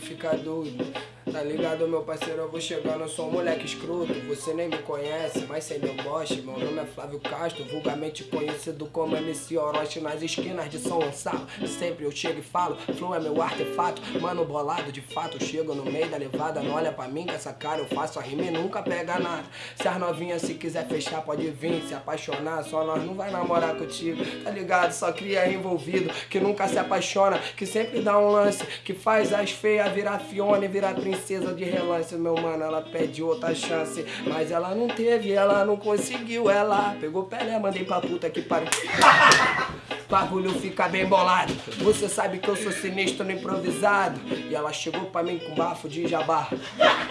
bagulho fica doido. Tá ligado, meu parceiro? Eu vou chegando, eu sou um moleque escroto. Você nem me conhece, mas sem meu boste. Meu nome é Flávio Castro, vulgarmente conhecido como MC Orochi nas esquinas de São Gonçalo. Sempre eu chego e falo, flow é meu artefato. Mano, bolado de fato, chego no meio da levada. Não olha pra mim com essa cara, eu faço a rima e nunca pega nada. Se as novinhas se quiser fechar, pode vir, se apaixonar. Só nós não vai namorar contigo, tá ligado? Só cria envolvido, que nunca se apaixona, que sempre dá um lance, que faz as feias virar Fiona e virar princesa de relance, meu mano. Ela pede outra chance, mas ela não teve, ela não conseguiu. Ela pegou Pelé, mandei pra puta que pariu. bagulho fica bem bolado. Você sabe que eu sou sinistro no improvisado. E ela chegou pra mim com bafo de jabá.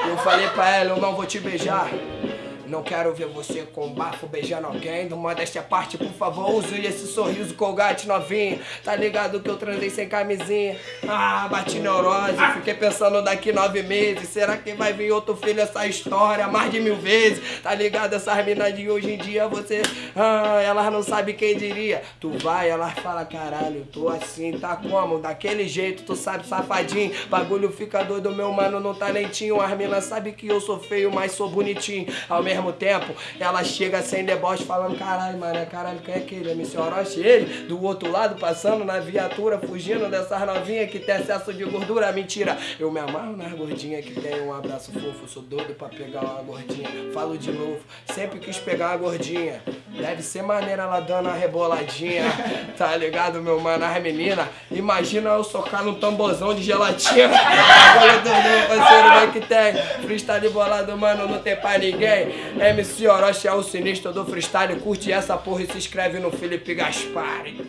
Eu falei pra ela, eu não vou te beijar. Não quero ver você com bafo beijando alguém. Do modéstia parte, por favor, use esse sorriso colgate novinho. Tá ligado que eu transei sem camisinha? Ah, bati neurose, fiquei pensando daqui nove meses. Será que vai vir outro filho essa história mais de mil vezes? Tá ligado? Essas minas de hoje em dia, você. Ah, elas não sabem quem diria. Tu vai, elas falam, caralho, tô assim, tá como? Daquele jeito, tu sabe, safadinho. Bagulho fica doido, meu mano, não tá lentinho. As minas sabem que eu sou feio, mas sou bonitinho. Ao mesmo mesmo tempo, ela chega sem deboche falando, caralho, mano, caralho, quem é aquele? MC Orochi, ele, do outro lado, passando na viatura, fugindo dessas novinhas que tem excesso de gordura. Mentira, eu me amarro nas gordinhas que tem um abraço fofo, sou doido pra pegar uma gordinha. Falo de novo, sempre quis pegar uma gordinha. Deve ser maneira ela dando uma reboladinha, tá ligado, meu mano? As meninas, imagina eu socar num tambozão de gelatina. Agora do meu parceiro, vai que tem. Freestyle bolado, mano, não tem pra ninguém. MC Orochi é o sinistro do freestyle. Curte essa porra e se inscreve no Felipe Gaspari.